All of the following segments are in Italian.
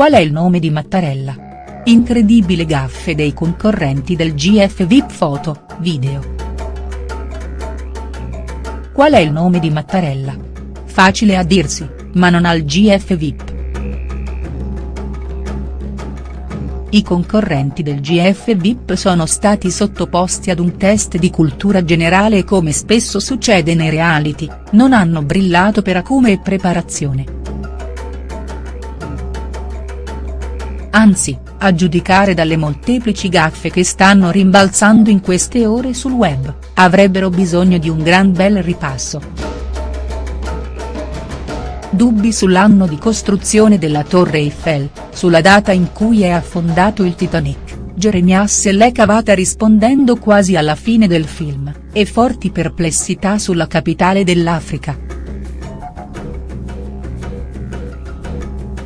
Qual è il nome di Mattarella? Incredibile gaffe dei concorrenti del GF VIP foto, video. Qual è il nome di Mattarella? Facile a dirsi, ma non al GF VIP. I concorrenti del GF VIP sono stati sottoposti ad un test di cultura generale e come spesso succede nei reality, non hanno brillato per acume e preparazione. Anzi, a giudicare dalle molteplici gaffe che stanno rimbalzando in queste ore sul web, avrebbero bisogno di un gran bel ripasso. Dubbi sull'anno di costruzione della Torre Eiffel, sulla data in cui è affondato il Titanic, Jeremias se l'è cavata rispondendo quasi alla fine del film, e forti perplessità sulla capitale dell'Africa.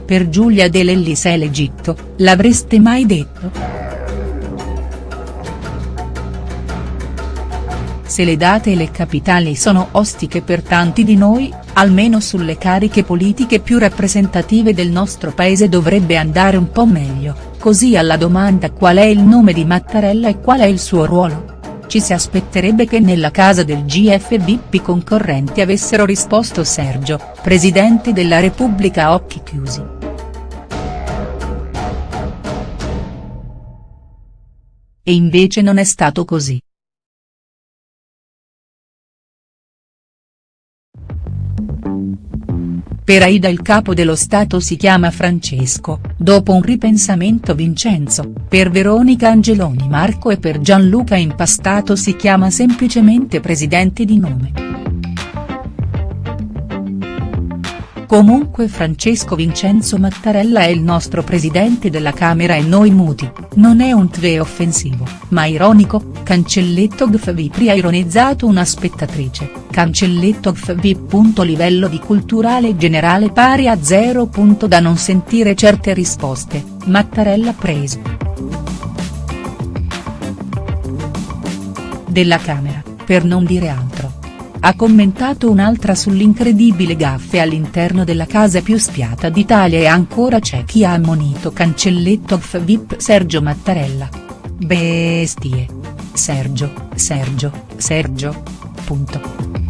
Per Giulia De Lellis è l'Egitto, l'avreste mai detto?. Se le date e le capitali sono ostiche per tanti di noi, almeno sulle cariche politiche più rappresentative del nostro paese dovrebbe andare un po' meglio, così alla domanda qual è il nome di Mattarella e qual è il suo ruolo. Ci si aspetterebbe che nella casa del GF i concorrenti avessero risposto Sergio, Presidente della Repubblica a occhi chiusi. E invece non è stato così. Per Aida il capo dello Stato si chiama Francesco, dopo un ripensamento Vincenzo, per Veronica Angeloni Marco e per Gianluca Impastato si chiama semplicemente presidente di nome. Comunque Francesco Vincenzo Mattarella è il nostro presidente della Camera e noi muti, non è un tve offensivo, ma ironico, cancelletto gfvipri ha ironizzato una spettatrice, cancelletto gfvip. livello di culturale generale pari a 0. da non sentire certe risposte, Mattarella preso. Della Camera, per non dire altro ha commentato un'altra sull'incredibile gaffe all'interno della casa più spiata d'Italia e ancora c'è chi ha ammonito cancelletto VIP Sergio Mattarella. Bestie. Sergio, Sergio, Sergio. Punto.